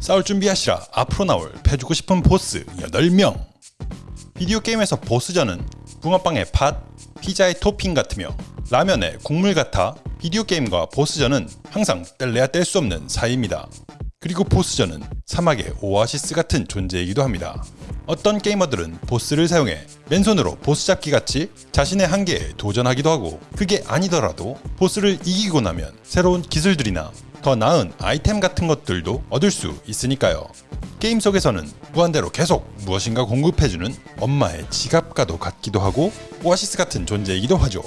싸울 준비하시라 앞으로 나올 패주고 싶은 보스 8명 비디오 게임에서 보스전은 붕어빵의 팥, 피자의 토핑 같으며 라면의 국물 같아 비디오 게임과 보스전은 항상 뗄래야 뗄 수 없는 사이입니다. 그리고 보스전은 사막의 오아시스 같은 존재이기도 합니다. 어떤 게이머들은 보스를 사용해 맨손으로 보스 잡기 같이 자신의 한계에 도전하기도 하고 그게 아니더라도 보스를 이기고 나면 새로운 기술들이나 더 나은 아이템 같은 것들도 얻을 수 있으니까요. 게임 속에서는 무한대로 계속 무엇인가 공급해주는 엄마의 지갑과도 같기도 하고 오아시스 같은 존재이기도 하죠.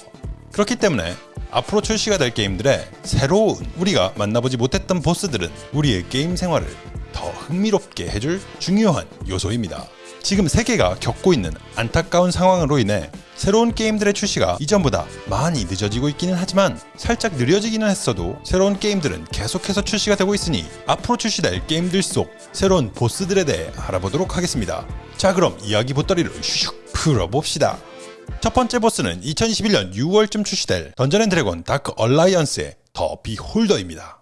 그렇기 때문에 앞으로 출시가 될 게임들의 새로운 우리가 만나보지 못했던 보스들은 우리의 게임 생활을 더 흥미롭게 해줄 중요한 요소입니다. 지금 세계가 겪고 있는 안타까운 상황으로 인해 새로운 게임들의 출시가 이전보다 많이 늦어지고 있기는 하지만 살짝 느려지기는 했어도 새로운 게임들은 계속해서 출시가 되고 있으니 앞으로 출시될 게임들 속 새로운 보스들에 대해 알아보도록 하겠습니다. 자 그럼 이야기 보따리를 슉 풀어봅시다. 첫 번째 보스는 2021년 6월쯤 출시될 던전앤드래곤 다크 얼라이언스의 더 비홀더입니다.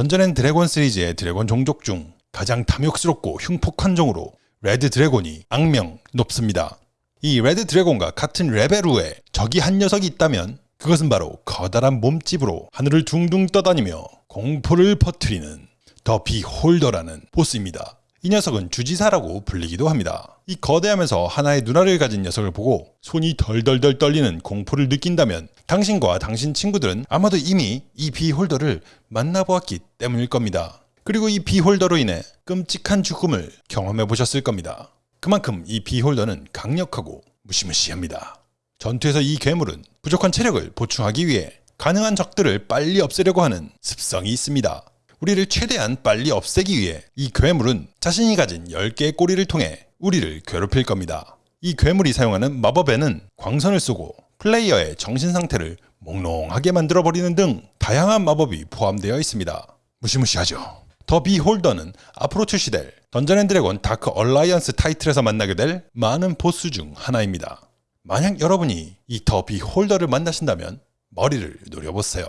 던전앤 드래곤 시리즈의 드래곤 종족 중 가장 탐욕스럽고 흉폭한 종으로 레드 드래곤이 악명 높습니다. 이 레드 드래곤과 같은 레벨의 적이 한 녀석이 있다면 그것은 바로 커다란 몸집으로 하늘을 둥둥 떠다니며 공포를 퍼뜨리는 더 비홀더라는 보스입니다. 이 녀석은 주지사라고 불리기도 합니다. 이 거대하면서 하나의 눈알을 가진 녀석을 보고 손이 덜덜덜 떨리는 공포를 느낀다면 당신과 당신 친구들은 아마도 이미 이 비홀더를 만나보았기 때문일 겁니다. 그리고 이 비홀더로 인해 끔찍한 죽음을 경험해 보셨을 겁니다. 그만큼 이 비홀더는 강력하고 무시무시합니다. 전투에서 이 괴물은 부족한 체력을 보충하기 위해 가능한 적들을 빨리 없애려고 하는 습성이 있습니다. 우리를 최대한 빨리 없애기 위해 이 괴물은 자신이 가진 10개의 꼬리를 통해 우리를 괴롭힐 겁니다. 이 괴물이 사용하는 마법에는 광선을 쏘고 플레이어의 정신 상태를 몽롱하게 만들어버리는 등 다양한 마법이 포함되어 있습니다. 무시무시하죠. 더 비홀더는 앞으로 출시될 던전앤드래곤 다크 얼라이언스 타이틀에서 만나게 될 많은 보스 중 하나입니다. 만약 여러분이 이 더 비홀더를 만나신다면 머리를 노려보세요.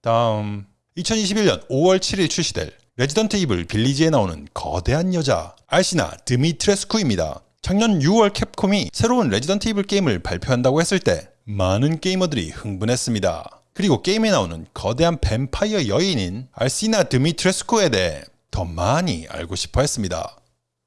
다음 2021년 5월 7일 출시될 레지던트 이블 빌리지에 나오는 거대한 여자 알시나 드미트레스쿠입니다. 작년 6월 캡콤이 새로운 레지던트 이블 게임을 발표한다고 했을 때 많은 게이머들이 흥분했습니다. 그리고 게임에 나오는 거대한 뱀파이어 여인인 알시나 드미트레스쿠에 대해 더 많이 알고 싶어 했습니다.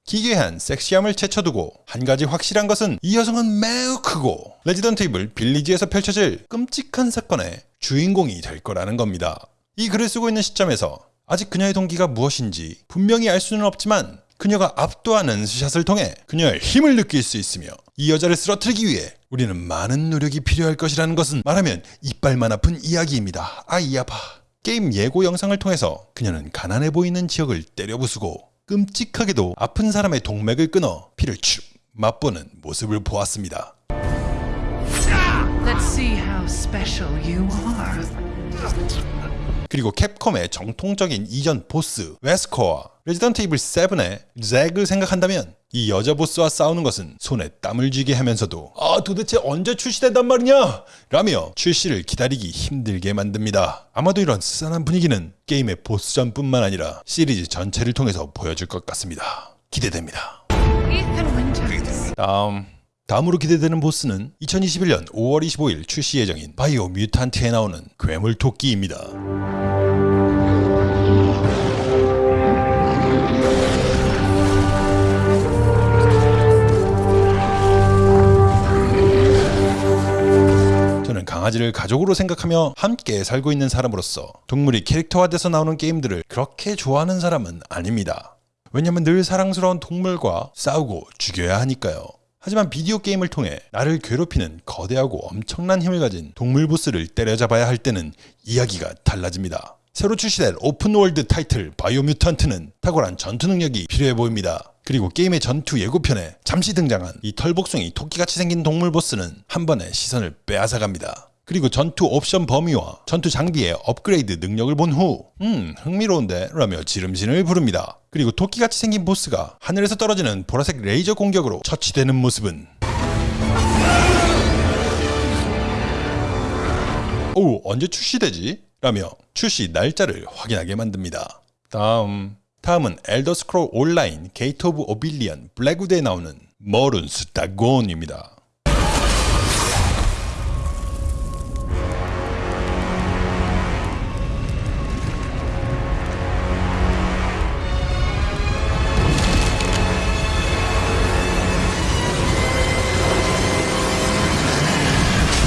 기괴한 섹시함을 제쳐두고 한 가지 확실한 것은 이 여성은 매우 크고 레지던트 이블 빌리지에서 펼쳐질 끔찍한 사건의 주인공이 될 거라는 겁니다. 이 글을 쓰고 있는 시점에서 아직 그녀의 동기가 무엇인지 분명히 알 수는 없지만 그녀가 압도하는 스샷을 통해 그녀의 힘을 느낄 수 있으며 이 여자를 쓰러뜨리기 위해 우리는 많은 노력이 필요할 것이라는 것은 말하면 이빨만 아픈 이야기입니다. 아이 아파. 게임 예고 영상을 통해서 그녀는 가난해 보이는 지역을 때려 부수고 끔찍하게도 아픈 사람의 동맥을 끊어 피를 축 맛보는 모습을 보았습니다. Let's see how special you are. 그리고 캡콤의 정통적인 이전 보스 웨스커와 레지던트 이블 7의 잭을 생각한다면 이 여자 보스와 싸우는 것은 손에 땀을 쥐게 하면서도 아 도대체 언제 출시된단 말이냐 라며 출시를 기다리기 힘들게 만듭니다. 아마도 이런 스산한 분위기는 게임의 보스전뿐만 아니라 시리즈 전체를 통해서 보여줄 것 같습니다. 기대됩니다. 다음 다음으로 기대되는 보스는 2021년 5월 25일 출시 예정인 바이오 뮤탄트에 나오는 괴물 토끼입니다. 저는 강아지를 가족으로 생각하며 함께 살고 있는 사람으로서 동물이 캐릭터화돼서 나오는 게임들을 그렇게 좋아하는 사람은 아닙니다. 왜냐면 늘 사랑스러운 동물과 싸우고 죽여야 하니까요. 하지만 비디오 게임을 통해 나를 괴롭히는 거대하고 엄청난 힘을 가진 동물 보스를 때려잡아야 할 때는 이야기가 달라집니다. 새로 출시될 오픈월드 타이틀 바이오 뮤턴트는 탁월한 전투 능력이 필요해 보입니다. 그리고 게임의 전투 예고편에 잠시 등장한 이 털복숭이 토끼같이 생긴 동물 보스는 한 번에 시선을 빼앗아갑니다. 그리고 전투 옵션 범위와 전투 장비의 업그레이드 능력을 본 후, 음, 흥미로운데? 라며 지름신을 부릅니다. 그리고 토끼같이 생긴 보스가 하늘에서 떨어지는 보라색 레이저 공격으로 처치되는 모습은 오, 언제 출시되지? 라며 출시 날짜를 확인하게 만듭니다. 다음 다음은 엘더 스크롤 온라인 게이트 오브 오블리비언 블랙우드에 나오는 머룬스 다곤입니다.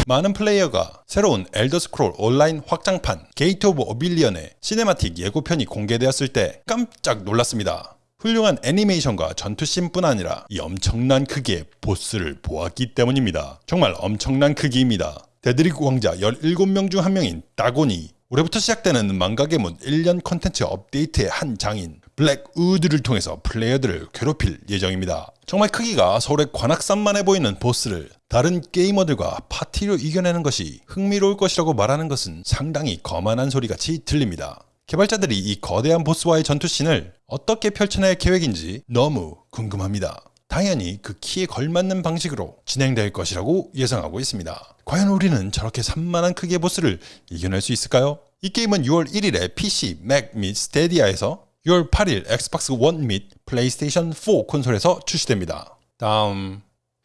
많은 플레이어가 새로운 Elder Scrolls Online 확장판 Gates of Oblivion의 cinematic 예고편이 공개되었을 때 깜짝 놀랐습니다. 훌륭한 애니메이션과 전투씬뿐 아니라 이 엄청난 크기의 보스를 보았기 때문입니다. 정말 엄청난 크기입니다. Daedric 왕자 17명 중 한 명인 Dagon이 올해부터 시작되는 망각의 문 1년 컨텐츠 업데이트의 한 장인 Blackwood를 통해서 플레이어들을 괴롭힐 예정입니다. 정말 크기가 서울의 관악산만해 보이는 보스를 다른 게이머들과 파티로 이겨내는 것이 흥미로울 것이라고 말하는 것은 상당히 거만한 소리같이 들립니다. 개발자들이 이 거대한 보스와의 전투씬을 어떻게 펼쳐낼 계획인지 너무 궁금합니다. 당연히 그 키에 걸맞는 방식으로 진행될 것이라고 예상하고 있습니다. 과연 우리는 저렇게 산만한 크기의 보스를 이겨낼 수 있을까요? 이 게임은 6월 1일에 PC, Mac 및 Stadia에서 6월 8일 Xbox 1 및 플레이스테이션 4 콘솔에서 출시됩니다. 다음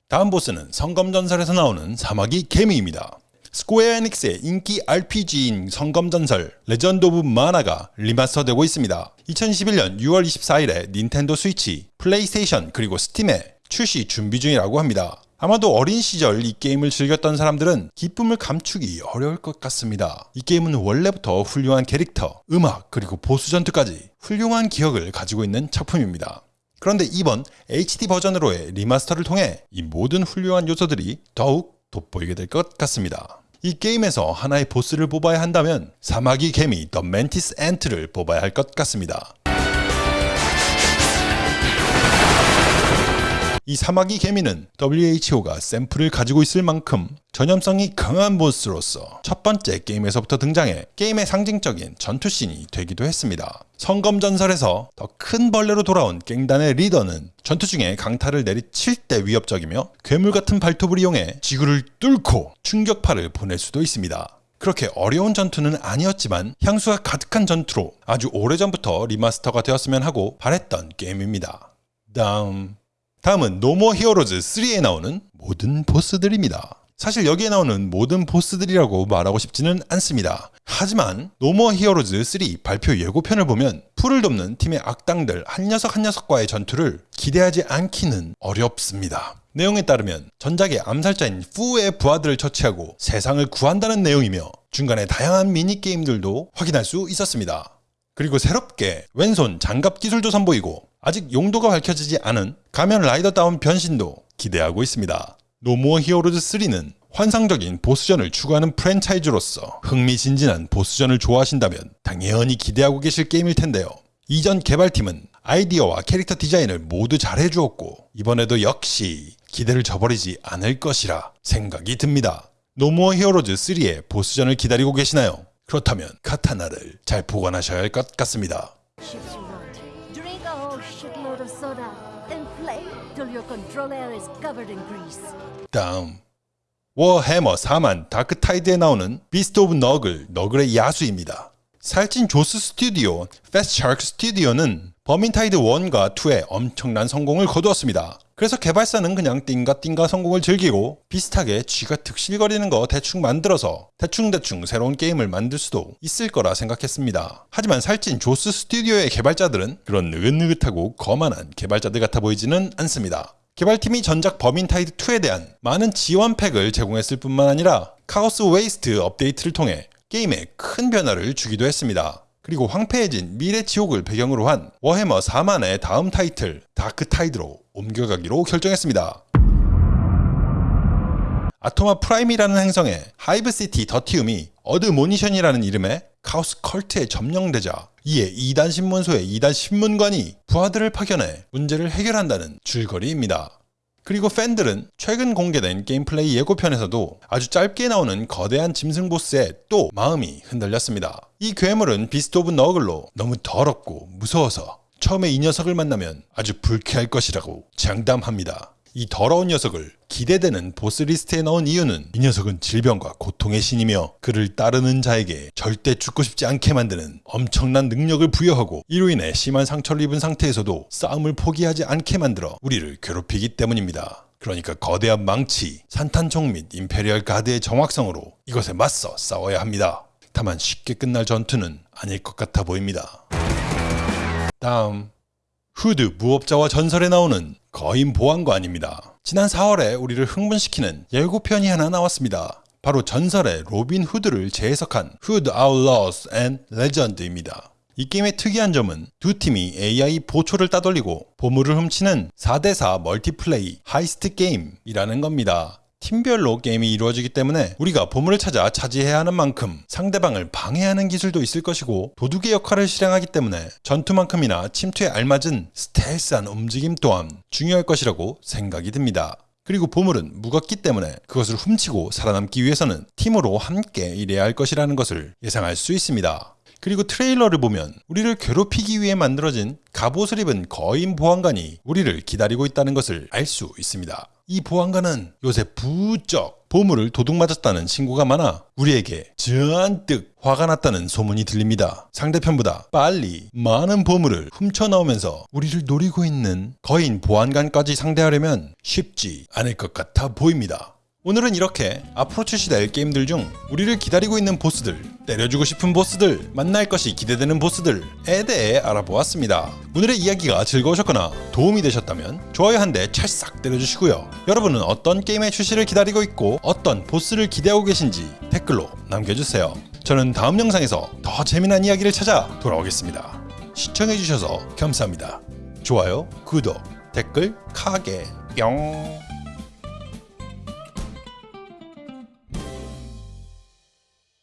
다음 보스는 성검전설에서 나오는 사마귀 개미입니다. Square Enix의 인기 RPG인 성검전설 Legend of Mana가 remaster되고 있습니다. 2021년 6월 24일에 Nintendo Switch, PlayStation 그리고 Steam에 출시 준비 중이라고 합니다. 아마도 어린 시절 이 게임을 즐겼던 사람들은 기쁨을 감추기 어려울 것 같습니다. 이 게임은 원래부터 훌륭한 캐릭터, 음악, 그리고 보스 전투까지 훌륭한 기억을 가지고 있는 작품입니다. 그런데 이번 HD 버전으로의 remaster를 통해 이 모든 훌륭한 요소들이 더욱 돋보이게 될 것 같습니다. 이 게임에서 하나의 보스를 뽑아야 한다면 사마귀 개미 The Mantis Ant를 뽑아야 할 것 같습니다. 이 사마귀 개미는 WHO가 샘플을 가지고 있을 만큼 전염성이 강한 보스로서 첫 번째 게임에서부터 등장해 게임의 상징적인 전투씬이 되기도 했습니다. 성검전설에서 더 큰 벌레로 돌아온 갱단의 리더는 전투 중에 강타를 내리칠 때 위협적이며 괴물 같은 발톱을 이용해 지구를 뚫고 충격파를 보낼 수도 있습니다. 그렇게 어려운 전투는 아니었지만 향수가 가득한 전투로 아주 오래전부터 remaster가 되었으면 하고 바랬던 게임입니다. 다음 다음은 No More Heroes 3에 나오는 모든 보스들입니다. 사실 여기에 나오는 모든 보스들이라고 말하고 싶지는 않습니다. 하지만 No More Heroes 3 발표 예고편을 보면 푸를 돕는 팀의 악당들 한 녀석 한 녀석과의 전투를 기대하지 않기는 어렵습니다. 내용에 따르면 전작의 암살자인 푸의 부하들을 처치하고 세상을 구한다는 내용이며 중간에 다양한 미니게임들도 확인할 수 있었습니다. 그리고 새롭게 왼손 장갑 기술도 선보이고 아직 용도가 밝혀지지 않은 가면 라이더다운 변신도 기대하고 있습니다. No More Heroes 3는 환상적인 보스전을 추구하는 프랜차이즈로서 흥미진진한 보스전을 좋아하신다면 당연히 기대하고 계실 게임일 텐데요. 이전 개발팀은 아이디어와 캐릭터 디자인을 모두 잘해주었고 이번에도 역시 기대를 저버리지 않을 것이라 생각이 듭니다. No More Heroes 3의 보스전을 기다리고 계시나요? 그렇다면 카타나를 잘 보관하셔야 할 것 같습니다. Till your controller is covered in grease. 다음 워해머 4만 다크타이드에 나오는 Beast of Nurgle Nurgle의 야수입니다. 살찐 죠스 스튜디오 Fatshark 스튜디오는 Vermintide 1과 2의 엄청난 성공을 거두었습니다. 그래서 개발사는 그냥 띵가 띵가 성공을 즐기고 비슷하게 쥐가 득실거리는 거 대충 만들어서 대충대충 새로운 게임을 만들 수도 있을 거라 생각했습니다. 하지만 살찐 죠스 스튜디오의 개발자들은 그런 느긋느긋하고 거만한 개발자들 같아 보이지는 않습니다. 개발팀이 전작 Vermintide 2에 대한 많은 지원팩을 제공했을 뿐만 아니라 카오스 웨이스트 업데이트를 통해 게임에 큰 변화를 주기도 했습니다. 그리고 황폐해진 미래 지옥을 배경으로 한 워해머 4만의 다음 타이틀 Darktide로 옮겨가기로 결정했습니다. Atoma Prime이라는 행성에 Hive City Tertium이 Admonition이라는 이름의 Chaos cult에 점령되자 이에 2단 신문소의 2단 신문관이 부하들을 파견해 문제를 해결한다는 줄거리입니다. 그리고 팬들은 최근 공개된 gameplay 예고편에서도 아주 짧게 나오는 거대한 짐승 보스에 또 마음이 흔들렸습니다. 이 괴물은 Beast of Nurgle로 너무 더럽고 무서워서 처음에 이 녀석을 만나면 아주 불쾌할 것이라고 장담합니다. 이 더러운 녀석을 기대되는 보스 리스트에 넣은 이유는 이 녀석은 질병과 고통의 신이며 그를 따르는 자에게 절대 죽고 싶지 않게 만드는 엄청난 능력을 부여하고 이로 인해 심한 상처를 입은 상태에서도 싸움을 포기하지 않게 만들어 우리를 괴롭히기 때문입니다. 그러니까 거대한 망치, 산탄총 및 Imperial Guard의 정확성으로 이것에 맞서 싸워야 합니다. 다만 쉽게 끝날 전투는 아닐 것 같아 보입니다. 다음 후드 무법자와 전설에 나오는 거인 보안관입니다. 지난 4월에 우리를 흥분시키는 예고편이 하나 나왔습니다. 바로 전설의 로빈 후드를 재해석한 Hood Outlaws and Legends입니다. 이 게임의 특이한 점은 두 팀이 AI 보초를 따돌리고 보물을 훔치는 4대4 multiplay heist 게임이라는 겁니다. 팀별로 게임이 이루어지기 때문에 우리가 보물을 찾아 차지해야 하는 만큼 상대방을 방해하는 기술도 있을 것이고 도둑의 역할을 실행하기 때문에 전투만큼이나 침투에 알맞은 스텔스한 움직임 또한 중요할 것이라고 생각이 듭니다. 그리고 보물은 무겁기 때문에 그것을 훔치고 살아남기 위해서는 팀으로 함께 일해야 할 것이라는 것을 예상할 수 있습니다. 그리고 트레일러를 보면 우리를 괴롭히기 위해 만들어진 갑옷을 입은 거인 보안관이 우리를 기다리고 있다는 것을 알 수 있습니다. 이 보안관은 요새 부쩍 보물을 도둑 맞았다는 신고가 많아 우리에게 잔뜩 화가 났다는 소문이 들립니다. 상대편보다 빨리 많은 보물을 훔쳐 나오면서 우리를 노리고 있는 거인 보안관까지 상대하려면 쉽지 않을 것 같아 보입니다. 오늘은 이렇게 앞으로 출시될 게임들 중 우리를 기다리고 있는 보스들, 때려주고 싶은 보스들, 만날 것이 기대되는 보스들에 대해 알아보았습니다. 오늘의 이야기가 즐거우셨거나 도움이 되셨다면 좋아요 한 대 찰싹 때려주시고요. 여러분은 어떤 게임의 출시를 기다리고 있고 어떤 보스를 기대하고 계신지 댓글로 남겨주세요. 저는 다음 영상에서 더 재미난 이야기를 찾아 돌아오겠습니다. 시청해주셔서 감사합니다. 좋아요, 구독, 댓글, 카게, 뿅.